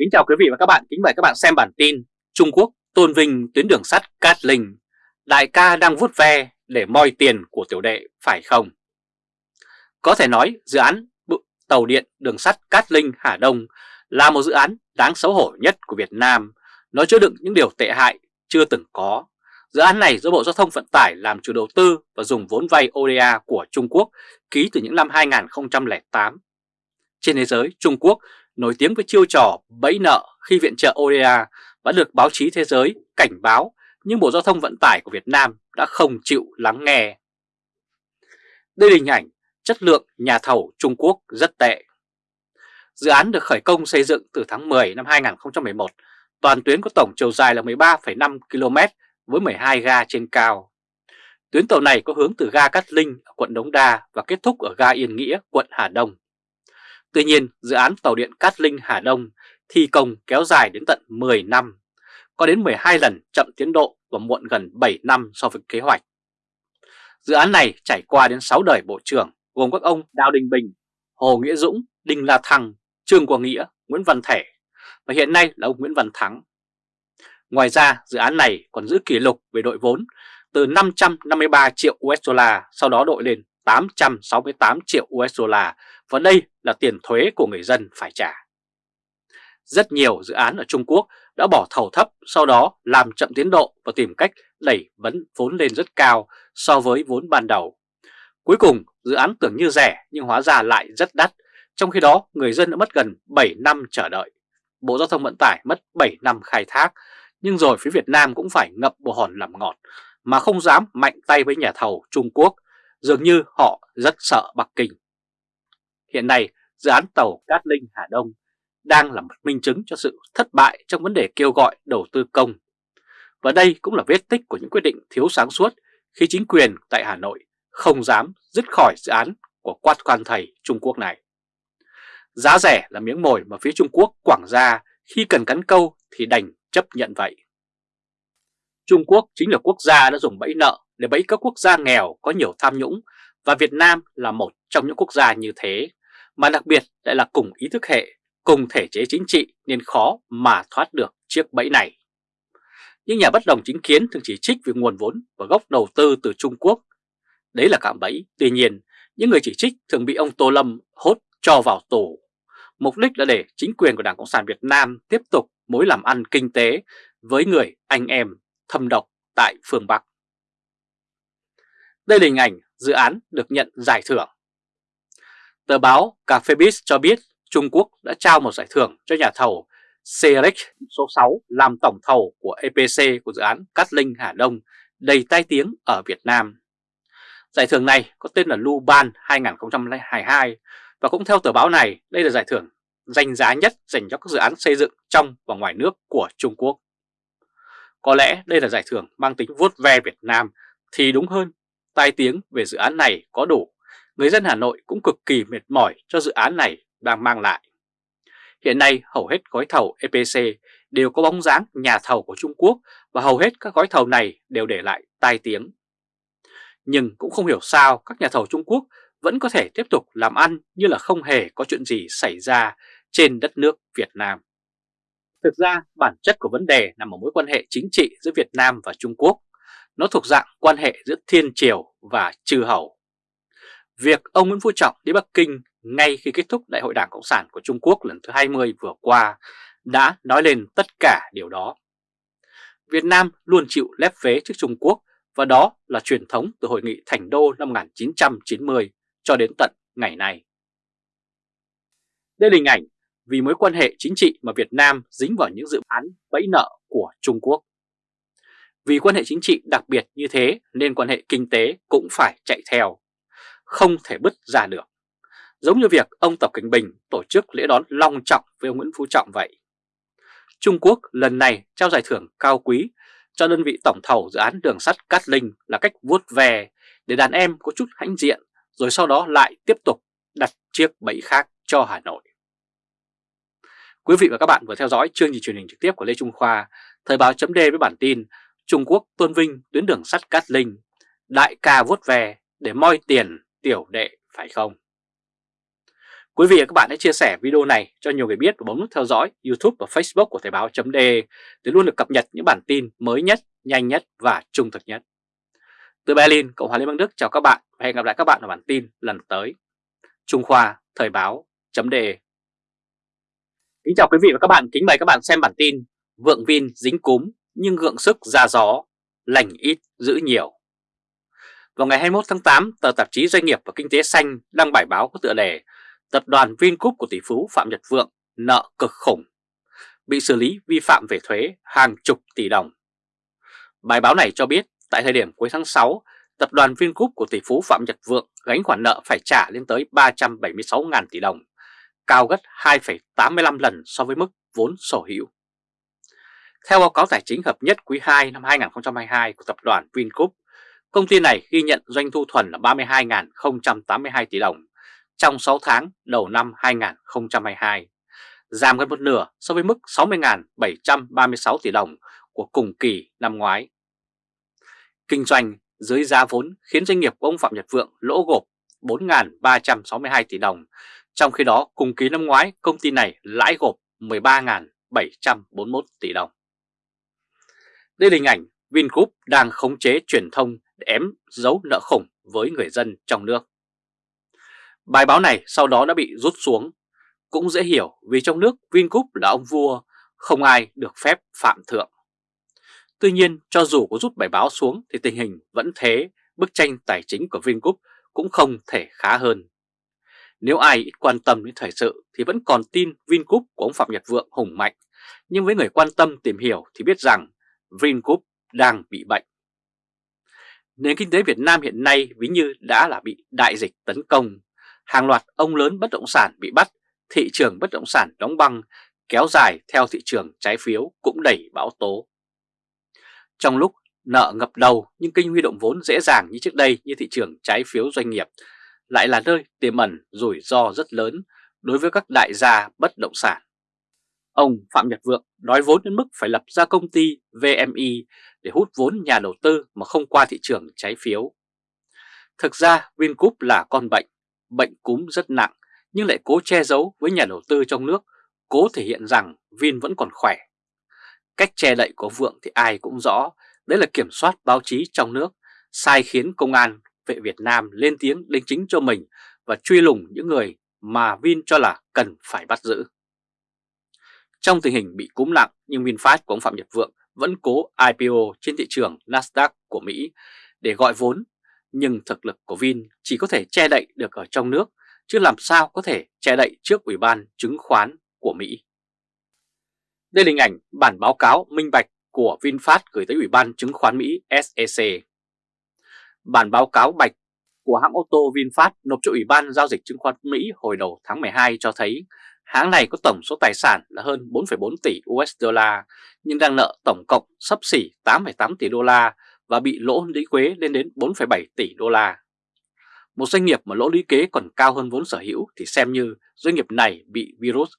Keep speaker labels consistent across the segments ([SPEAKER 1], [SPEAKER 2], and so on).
[SPEAKER 1] Kính chào quý vị và các bạn, kính mời các bạn xem bản tin Trung Quốc tôn vinh tuyến đường sắt Cát Linh. Đại ca đang vuốt ve để moi tiền của tiểu đệ phải không? Có thể nói dự án tàu điện đường sắt Cát Linh Hà Đông là một dự án đáng xấu hổ nhất của Việt Nam. Nó chứa đựng những điều tệ hại chưa từng có. Dự án này do Bộ Giao thông Vận tải làm chủ đầu tư và dùng vốn vay ODA của Trung Quốc ký từ những năm 2008 Trên thế giới, Trung Quốc nổi tiếng với chiêu trò bẫy nợ khi viện trợ ODA và được báo chí thế giới cảnh báo nhưng Bộ Giao thông Vận tải của Việt Nam đã không chịu lắng nghe. Đây là hình ảnh chất lượng nhà thầu Trung Quốc rất tệ. Dự án được khởi công xây dựng từ tháng 10 năm 2011, toàn tuyến có tổng chiều dài là 13,5 km với 12 ga trên cao. Tuyến tàu này có hướng từ ga Cát Linh ở quận Đống Đa và kết thúc ở ga Yên Nghĩa, quận Hà Đông. Tuy nhiên, dự án tàu điện Cát Linh Hà Đông thi công kéo dài đến tận 10 năm, có đến 12 lần chậm tiến độ và muộn gần 7 năm so với kế hoạch. Dự án này trải qua đến 6 đời bộ trưởng gồm các ông Đào Đình Bình, Hồ Nghĩa Dũng, Đinh La Thăng, Trương Quang Nghĩa, Nguyễn Văn Thể và hiện nay là ông Nguyễn Văn Thắng. Ngoài ra, dự án này còn giữ kỷ lục về đội vốn từ 553 triệu USD sau đó đội lên 868 triệu USD và đây là tiền thuế của người dân phải trả. Rất nhiều dự án ở Trung Quốc đã bỏ thầu thấp sau đó làm chậm tiến độ và tìm cách đẩy vấn vốn lên rất cao so với vốn ban đầu. Cuối cùng dự án tưởng như rẻ nhưng hóa ra lại rất đắt, trong khi đó người dân đã mất gần 7 năm chờ đợi. Bộ Giao thông Vận tải mất 7 năm khai thác, nhưng rồi phía Việt Nam cũng phải ngập bồ hòn làm ngọt, mà không dám mạnh tay với nhà thầu Trung Quốc, dường như họ rất sợ Bắc Kinh. Hiện nay, dự án tàu Cát Linh Hà Đông đang là một minh chứng cho sự thất bại trong vấn đề kêu gọi đầu tư công. Và đây cũng là vết tích của những quyết định thiếu sáng suốt khi chính quyền tại Hà Nội không dám dứt khỏi dự án của quát quan thầy Trung Quốc này. Giá rẻ là miếng mồi mà phía Trung Quốc quảng ra khi cần cắn câu thì đành chấp nhận vậy. Trung Quốc chính là quốc gia đã dùng bẫy nợ để bẫy các quốc gia nghèo có nhiều tham nhũng và Việt Nam là một trong những quốc gia như thế, mà đặc biệt lại là cùng ý thức hệ, cùng thể chế chính trị nên khó mà thoát được chiếc bẫy này. Những nhà bất đồng chính kiến thường chỉ trích về nguồn vốn và gốc đầu tư từ Trung Quốc. Đấy là cạm bẫy, tuy nhiên những người chỉ trích thường bị ông Tô Lâm hốt cho vào tù. Mục đích là để chính quyền của Đảng Cộng sản Việt Nam tiếp tục mối làm ăn kinh tế với người anh em thâm độc tại phương Bắc. Đây là hình ảnh dự án được nhận giải thưởng. Tờ báo Cafebiz cho biết Trung Quốc đã trao một giải thưởng cho nhà thầu CEREC số 6 làm tổng thầu của EPC của dự án Cát Linh, Hà Đông đầy tai tiếng ở Việt Nam. Giải thưởng này có tên là Lu Ban 2022 và cũng theo tờ báo này, đây là giải thưởng danh giá nhất dành cho các dự án xây dựng trong và ngoài nước của Trung Quốc. Có lẽ đây là giải thưởng mang tính vuốt ve Việt Nam thì đúng hơn tai tiếng về dự án này có đủ, người dân Hà Nội cũng cực kỳ mệt mỏi cho dự án này đang mang lại. Hiện nay hầu hết gói thầu EPC đều có bóng dáng nhà thầu của Trung Quốc và hầu hết các gói thầu này đều để lại tai tiếng. Nhưng cũng không hiểu sao các nhà thầu Trung Quốc vẫn có thể tiếp tục làm ăn như là không hề có chuyện gì xảy ra trên đất nước Việt Nam. Thực ra, bản chất của vấn đề nằm ở mối quan hệ chính trị giữa Việt Nam và Trung Quốc nó thuộc dạng quan hệ giữa thiên triều và trừ hầu. Việc ông Nguyễn Phú Trọng đi Bắc Kinh ngay khi kết thúc Đại hội Đảng Cộng sản của Trung Quốc lần thứ 20 vừa qua đã nói lên tất cả điều đó. Việt Nam luôn chịu lép vế trước Trung Quốc và đó là truyền thống từ Hội nghị Thành Đô năm 1990 cho đến tận ngày nay. Đây là hình ảnh vì mối quan hệ chính trị mà Việt Nam dính vào những dự án bẫy nợ của Trung Quốc. Vì quan hệ chính trị đặc biệt như thế nên quan hệ kinh tế cũng phải chạy theo, không thể bứt ra được. Giống như việc ông Tập Cảnh Bình tổ chức lễ đón long trọng với ông Nguyễn Phú Trọng vậy. Trung Quốc lần này trao giải thưởng cao quý cho đơn vị tổng thầu dự án đường sắt Cát Linh là cách vuốt về để đàn em có chút hãnh diện rồi sau đó lại tiếp tục đặt chiếc bẫy khác cho Hà Nội. Quý vị và các bạn vừa theo dõi chương trình truyền hình trực tiếp của Lê Trung Khoa, Thời báo chấm với bản tin Trung Quốc tôn vinh tuyến đường sắt Cát Linh, đại ca vuốt về để moi tiền tiểu đệ phải không? Quý vị và các bạn hãy chia sẻ video này cho nhiều người biết và bấm nút theo dõi YouTube và Facebook của Thời báo.de để luôn được cập nhật những bản tin mới nhất, nhanh nhất và trung thực nhất. Từ Berlin, Cộng hòa Liên bang Đức chào các bạn và hẹn gặp lại các bạn ở bản tin lần tới. Trung Khoa Thời báo.de Kính chào quý vị và các bạn, kính mời các bạn xem bản tin Vượng Vin dính cúm nhưng gượng sức ra gió, lành ít giữ nhiều. Vào ngày 21 tháng 8, tờ tạp chí Doanh nghiệp và Kinh tế Xanh đăng bài báo có tựa đề Tập đoàn Vingroup của tỷ phú Phạm Nhật Vượng nợ cực khủng, bị xử lý vi phạm về thuế hàng chục tỷ đồng. Bài báo này cho biết tại thời điểm cuối tháng 6, tập đoàn Vingroup của tỷ phú Phạm Nhật Vượng gánh khoản nợ phải trả lên tới 376.000 tỷ đồng, cao gấp 2,85 lần so với mức vốn sở hữu. Theo báo cáo tài chính hợp nhất quý 2 năm 2022 của tập đoàn Vingroup, công ty này ghi nhận doanh thu thuần là 32.082 tỷ đồng trong 6 tháng đầu năm 2022, giảm gần một nửa so với mức 60.736 tỷ đồng của cùng kỳ năm ngoái. Kinh doanh dưới giá vốn khiến doanh nghiệp của ông Phạm Nhật Vượng lỗ gộp 4.362 tỷ đồng, trong khi đó cùng kỳ năm ngoái công ty này lãi gộp 13.741 tỷ đồng. Đây là hình ảnh Vingroup đang khống chế truyền thông để ém dấu nợ khủng với người dân trong nước. Bài báo này sau đó đã bị rút xuống. Cũng dễ hiểu vì trong nước Vingroup là ông vua, không ai được phép phạm thượng. Tuy nhiên, cho dù có rút bài báo xuống thì tình hình vẫn thế, bức tranh tài chính của Vingroup cũng không thể khá hơn. Nếu ai ít quan tâm đến thời sự thì vẫn còn tin Vingroup của ông Phạm Nhật Vượng hùng mạnh, nhưng với người quan tâm tìm hiểu thì biết rằng Vingroup đang bị bệnh. Nền kinh tế Việt Nam hiện nay ví như đã là bị đại dịch tấn công, hàng loạt ông lớn bất động sản bị bắt, thị trường bất động sản đóng băng, kéo dài theo thị trường trái phiếu cũng đẩy bão tố. Trong lúc nợ ngập đầu nhưng kênh huy động vốn dễ dàng như trước đây như thị trường trái phiếu doanh nghiệp lại là nơi tiềm ẩn rủi ro rất lớn đối với các đại gia bất động sản. Ông Phạm Nhật Vượng nói vốn đến mức phải lập ra công ty VMI để hút vốn nhà đầu tư mà không qua thị trường trái phiếu. Thực ra Vingroup là con bệnh, bệnh cúm rất nặng nhưng lại cố che giấu với nhà đầu tư trong nước, cố thể hiện rằng Vin vẫn còn khỏe. Cách che đậy của Vượng thì ai cũng rõ, đấy là kiểm soát báo chí trong nước, sai khiến công an vệ Việt Nam lên tiếng đính chính cho mình và truy lùng những người mà Vin cho là cần phải bắt giữ. Trong tình hình bị cúm nặng nhưng VinFast của ông Phạm Nhật Vượng vẫn cố IPO trên thị trường Nasdaq của Mỹ để gọi vốn, nhưng thực lực của Vin chỉ có thể che đậy được ở trong nước, chứ làm sao có thể che đậy trước Ủy ban chứng khoán của Mỹ. Đây là hình ảnh bản báo cáo minh bạch của VinFast gửi tới Ủy ban chứng khoán Mỹ SEC. Bản báo cáo bạch của hãng ô tô VinFast nộp cho Ủy ban Giao dịch Chứng khoán Mỹ hồi đầu tháng 12 cho thấy Hãng này có tổng số tài sản là hơn 4,4 tỷ USD nhưng đang nợ tổng cộng sấp xỉ 8,8 tỷ đô la và bị lỗ lý quế lên đến 4,7 tỷ đô la. Một doanh nghiệp mà lỗ lý kế còn cao hơn vốn sở hữu thì xem như doanh nghiệp này bị virus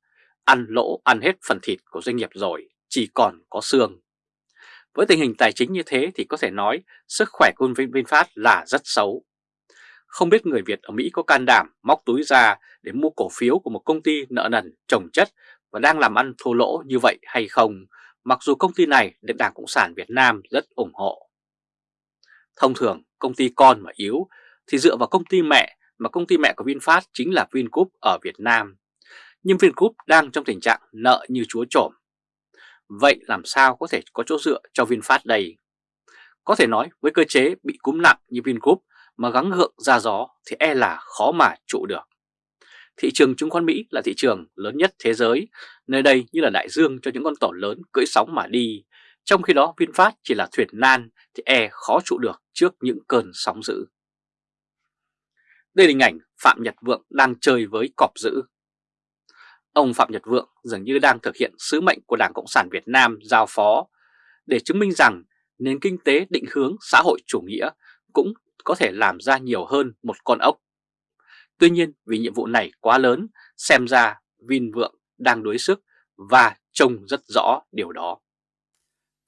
[SPEAKER 1] ăn lỗ ăn hết phần thịt của doanh nghiệp rồi, chỉ còn có xương. Với tình hình tài chính như thế thì có thể nói sức khỏe của VinFast là rất xấu. Không biết người Việt ở Mỹ có can đảm móc túi ra để mua cổ phiếu của một công ty nợ nần trồng chất và đang làm ăn thua lỗ như vậy hay không, mặc dù công ty này được Đảng Cộng sản Việt Nam rất ủng hộ. Thông thường, công ty con mà yếu thì dựa vào công ty mẹ mà công ty mẹ của VinFast chính là Vingroup ở Việt Nam. Nhưng Vingroup đang trong tình trạng nợ như chúa trộm. Vậy làm sao có thể có chỗ dựa cho VinFast đây? Có thể nói với cơ chế bị cúm nặng như Vingroup mà gắng gượng ra gió thì e là khó mà trụ được. Thị trường chứng khoán Mỹ là thị trường lớn nhất thế giới, nơi đây như là đại dương cho những con tàu lớn cưỡi sóng mà đi, trong khi đó VinFast chỉ là thuyền nan thì e khó trụ được trước những cơn sóng dữ. Đây là hình ảnh Phạm Nhật Vượng đang chơi với cọp dữ. Ông Phạm Nhật Vượng dường như đang thực hiện sứ mệnh của Đảng Cộng sản Việt Nam giao phó để chứng minh rằng nền kinh tế định hướng xã hội chủ nghĩa cũng có thể làm ra nhiều hơn một con ốc. Tuy nhiên vì nhiệm vụ này quá lớn, xem ra Vin Vượng đang đối sức và trông rất rõ điều đó.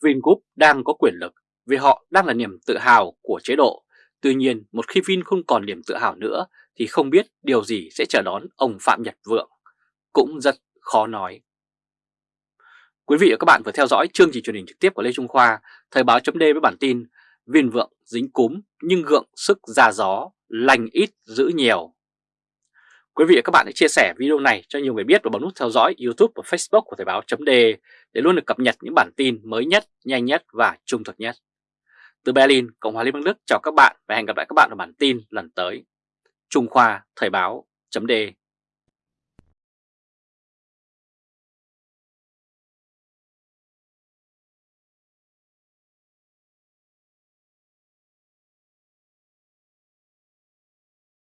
[SPEAKER 1] Vingroup đang có quyền lực vì họ đang là niềm tự hào của chế độ. Tuy nhiên một khi Vin không còn niềm tự hào nữa thì không biết điều gì sẽ chờ đón ông Phạm Nhật Vượng, cũng rất khó nói. Quý vị và các bạn vừa theo dõi chương trình truyền hình trực tiếp của Lê Trung Khoa, Thời báo chấm với bản tin Viên vượng dính cúm nhưng gượng sức ra gió, lành ít giữ nhiều. Quý vị và các bạn hãy chia sẻ video này cho nhiều người biết và bấm nút theo dõi YouTube và Facebook của Thời báo chấm để luôn được cập nhật những bản tin mới nhất, nhanh nhất và trung thực nhất. Từ Berlin, Cộng hòa Liên bang Đức chào các bạn và hẹn gặp lại các bạn ở bản tin lần tới. Trung Khoa Thời báo chấm